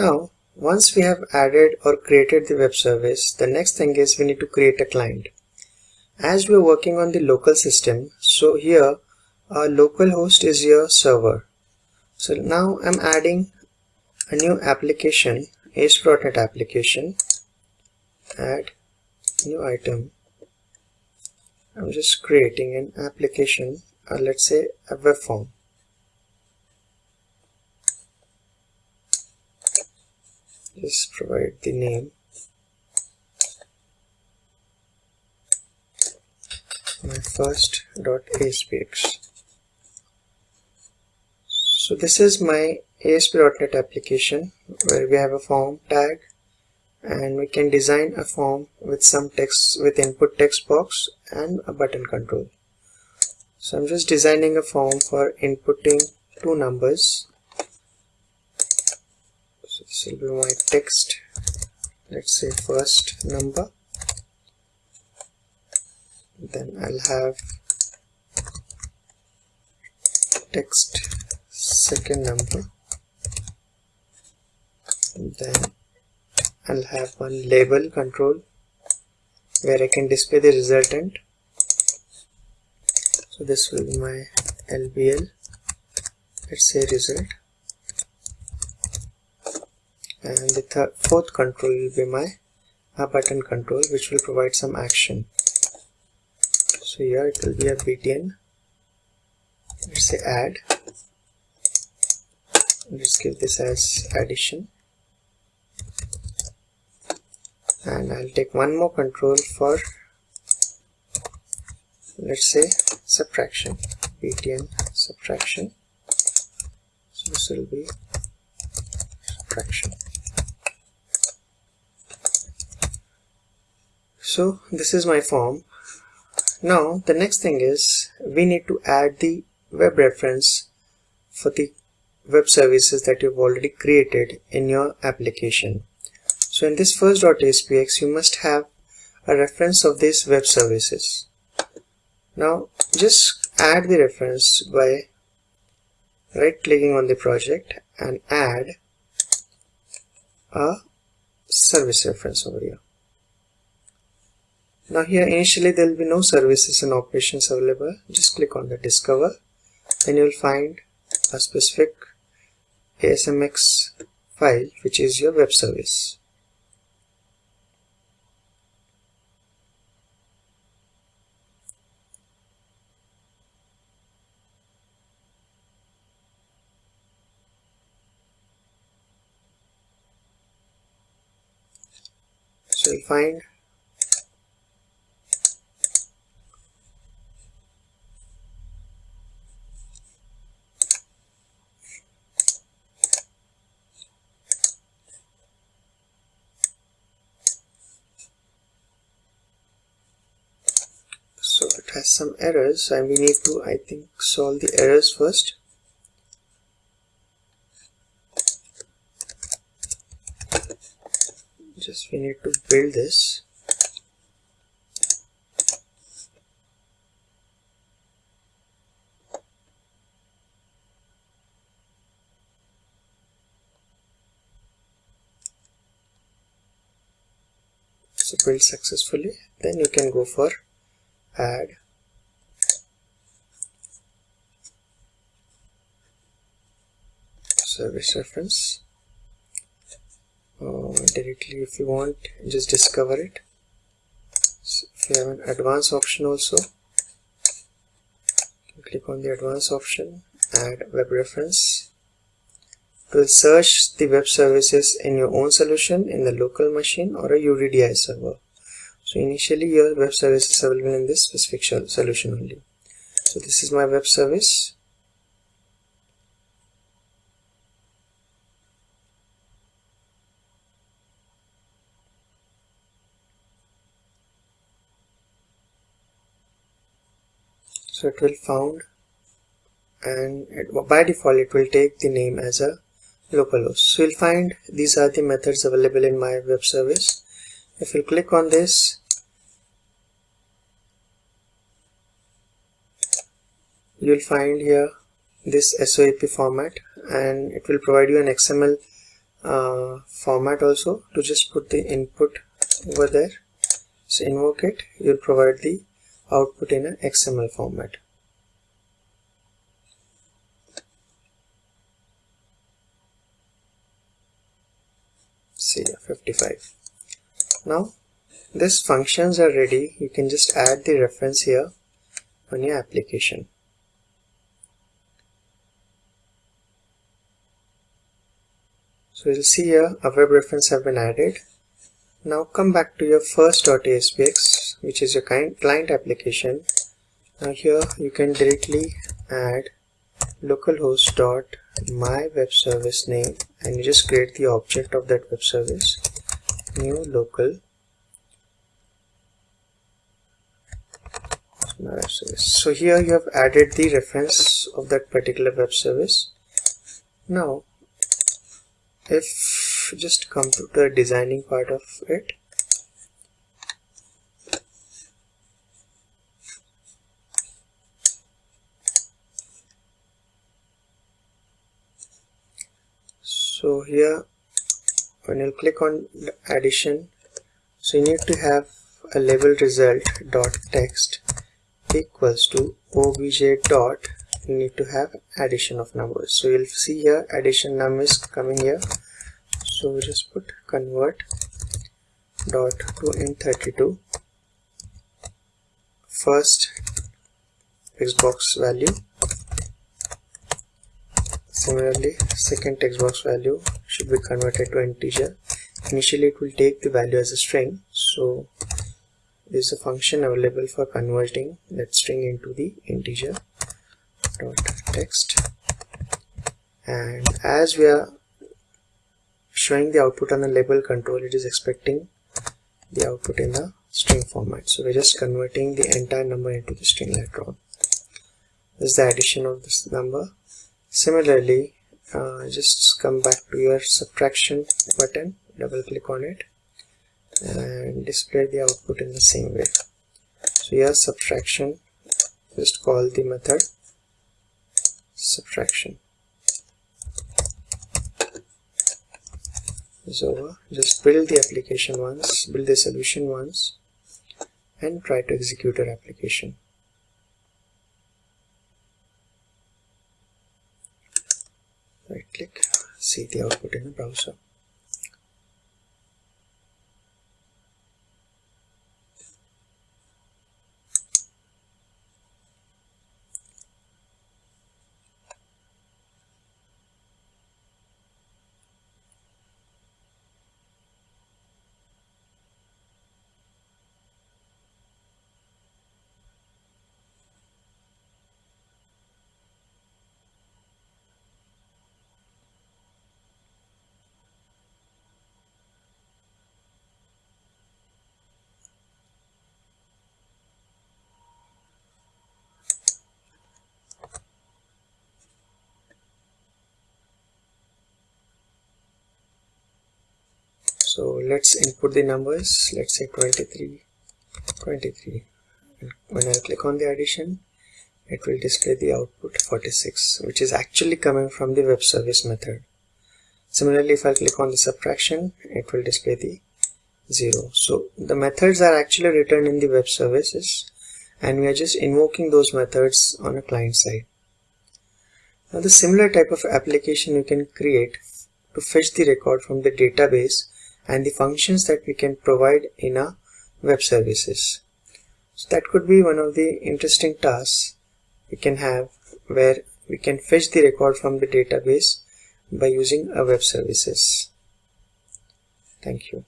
Now, once we have added or created the web service, the next thing is we need to create a client. As we are working on the local system, so here our local host is your server. So now I'm adding a new application, ASP.NET application, add new item. I'm just creating an application, uh, let's say a web form. Just provide the name. My first dot aspx so this is my ASP.NET application where we have a form tag and we can design a form with some text with input text box and a button control. So I'm just designing a form for inputting two numbers this will be my text. Let's say first number. Then I'll have text second number. Then I'll have one label control where I can display the resultant. So this will be my LBL let's say result and the fourth control will be my a button control which will provide some action. So here it will be a btn let's say add. Let's give this as addition. And I'll take one more control for let's say subtraction btn subtraction. So this will be subtraction so this is my form. Now the next thing is we need to add the web reference for the web services that you've already created in your application. So in this first .aspx you must have a reference of these web services. Now just add the reference by right clicking on the project and add a service reference over here now here initially there will be no services and operations available. Just click on the discover and you will find a specific ASMX file which is your web service. So you'll find has some errors and we need to I think solve the errors first. Just we need to build this. So build successfully then you can go for add service reference. Uh, directly if you want just discover it. So if you have an advanced option also click on the advanced option add web reference. It will search the web services in your own solution in the local machine or a UDDI server. So initially your web service is available in this specific solution only. So this is my web service so it will found and it, by default it will take the name as a localhost. So you'll find these are the methods available in my web service. If you click on this you'll find here this SOAP format and it will provide you an XML uh, format also to just put the input over there. So invoke it you'll provide the output in a XML format. See 55 now these functions are ready. You can just add the reference here on your application. So you'll see here a web reference have been added. Now come back to your first.aspx which is your client application. Now here you can directly add localhost dot my web service name and you just create the object of that web service new local web service. So here you have added the reference of that particular web service. Now if just come to the designing part of it so here. When you click on addition so you need to have a label result dot text equals to obj dot. You need to have addition of numbers. So you'll see here addition num is coming here. So we just put convert dot to int32 first text box value similarly second text box value should be converted to integer. Initially it will take the value as a string. So there is a function available for converting that string into the integer dot text. And as we are showing the output on the label control it is expecting the output in the string format. So we're just converting the entire number into the string later on. This is the addition of this number similarly uh, just come back to your subtraction button double click on it and display the output in the same way. So here subtraction just call the method subtraction. Over. Just build the application once build the solution once and try to execute your application right click see the output in the browser so let's input the numbers. Let's say 23 23 and when I click on the addition it will display the output 46 which is actually coming from the web service method. Similarly if I click on the subtraction it will display the 0 so the methods are actually written in the web services and we are just invoking those methods on a client side. Now the similar type of application you can create to fetch the record from the database and the functions that we can provide in our web services. So that could be one of the interesting tasks we can have where we can fetch the record from the database by using our web services. Thank you.